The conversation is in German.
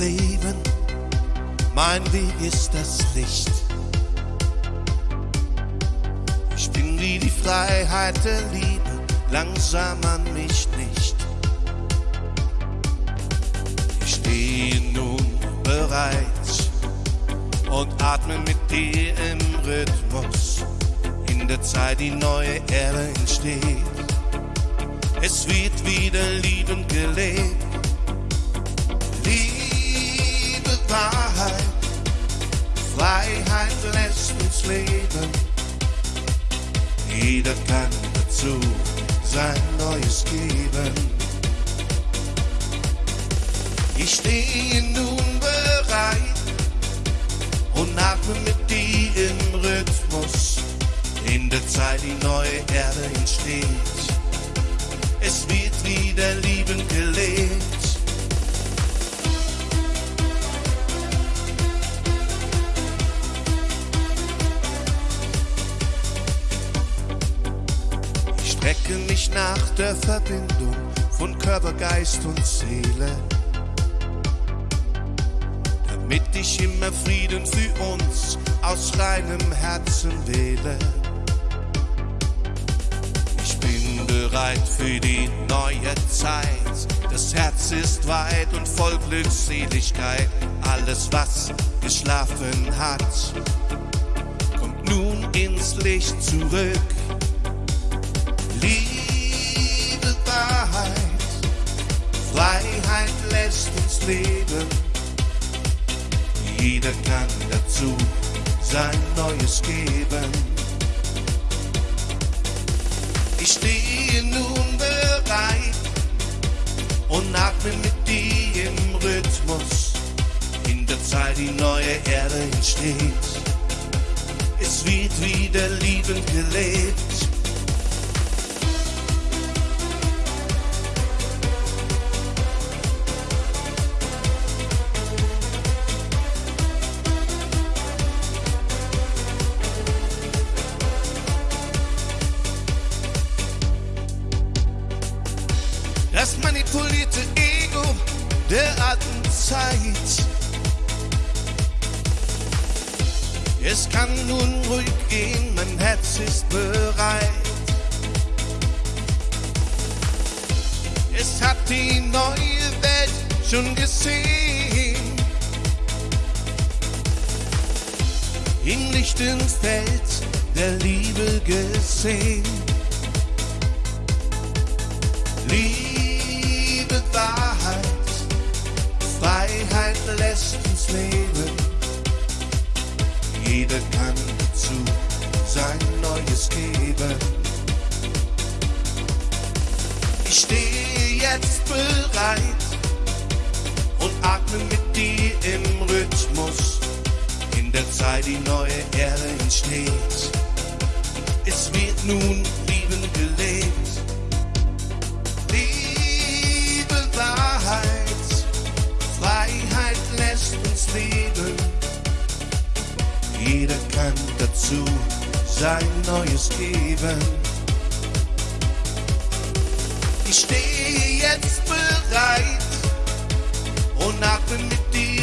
Leben, mein Weg ist das Licht. Ich bin wie die Freiheit der Liebe, langsam an mich nicht. Ich stehe nun bereit und atme mit dir im Rhythmus. In der Zeit die neue Erde entsteht. Es wird wieder liebend gelebt. Liebe, leben. Jeder kann dazu sein Neues geben. Ich stehe nun bereit und atme mit dir im Rhythmus. In der Zeit die neue Erde entsteht. Es wird wieder liebend strecke mich nach der Verbindung von Körper, Geist und Seele damit ich immer Frieden für uns aus reinem Herzen wähle. Ich bin bereit für die neue Zeit. Das Herz ist weit und voll Glückseligkeit. Alles, was geschlafen hat, kommt nun ins Licht zurück. Liebe, Wahrheit, Freiheit lässt uns leben. Jeder kann dazu sein Neues geben. Ich stehe nun bereit und atme mit dir im Rhythmus. In der Zeit die neue Erde entsteht. Es wird wieder liebend gelebt. Das manipulierte Ego der alten Zeit. Es kann nun ruhig gehen, mein Herz ist bereit. Es hat die neue Welt schon gesehen. Im lichten Feld der Liebe gesehen. Liebe, Geben. Ich stehe jetzt bereit und atme mit dir im Rhythmus. In der Zeit die neue Erde entsteht. Es wird nun liebend gelebt. Liebe, Wahrheit, Freiheit lässt uns leben. Jeder kann dazu sein Neues geben. Ich stehe jetzt bereit und atme mit dir